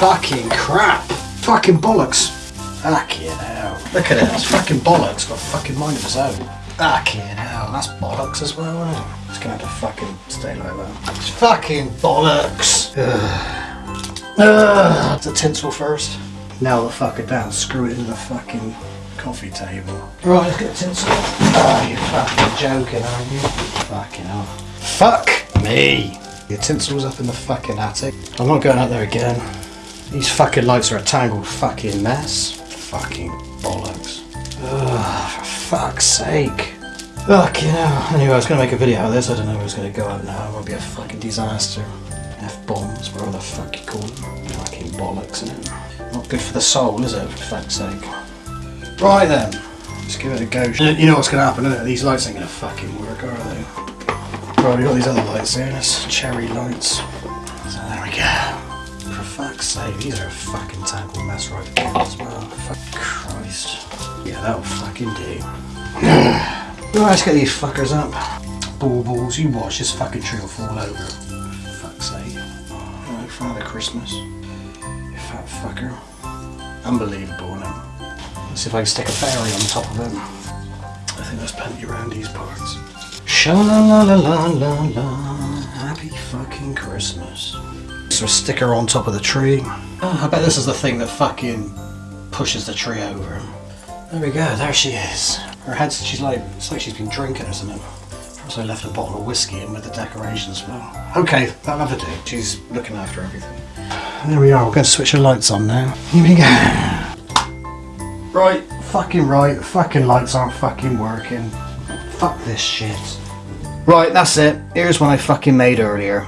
Fucking crap. Fucking bollocks. Fucking hell. Look at it, it's fucking bollocks. Got a fucking mind of its own. Fucking hell, that's bollocks as well, isn't it? It's gonna have to fucking stay like that. It's fucking bollocks. Ugh. Ugh. The tinsel first. Nail the fucker down, screw it into the fucking coffee table. Right, let's get the tinsel. Oh, you're fucking joking, aren't you? Fucking hell. Fuck me. The tinsel's up in the fucking attic. I'm not going out there again. These fucking lights are a tangled fucking mess. Fucking bollocks. Ugh, for fuck's sake. Fuck, you know. Anyway, I was going to make a video of this. I don't know if it was going to go out now. It would be a fucking disaster. F-bombs, whatever the fuck you call them. Fucking bollocks, innit? Not good for the soul, is it? For fuck's sake. Right then. Let's give it a go. You know what's going to happen, innit? These lights ain't to fucking work, are they? Right, we've got these other lights here. It's cherry lights. So there we go. Fuck's sake, these are a fucking tangled mess right again as well. Fuck Christ. Yeah, that'll fucking do. right, let's get these fuckers up. Baubles, you watch this fucking tree will fall over. Fuck's sake. Right, Father Christmas. You fat fucker. Unbelievable, innit? Let's see if I can stick a fairy on top of it. I think there's plenty around these parts. Sha la la la la la la. Happy fucking Christmas. So a sticker on top of the tree. Oh, I bet this is the thing that fucking pushes the tree over. There we go, there she is. Her head's, she's like, it's like she's been drinking or something. Also left a bottle of whiskey in with the decorations as well. Okay, that'll have to do. She's looking after everything. There we are, we're going to switch the lights on now. Here we go. Right, fucking right, fucking lights aren't fucking working. Fuck this shit. Right, that's it. Here's one I fucking made earlier.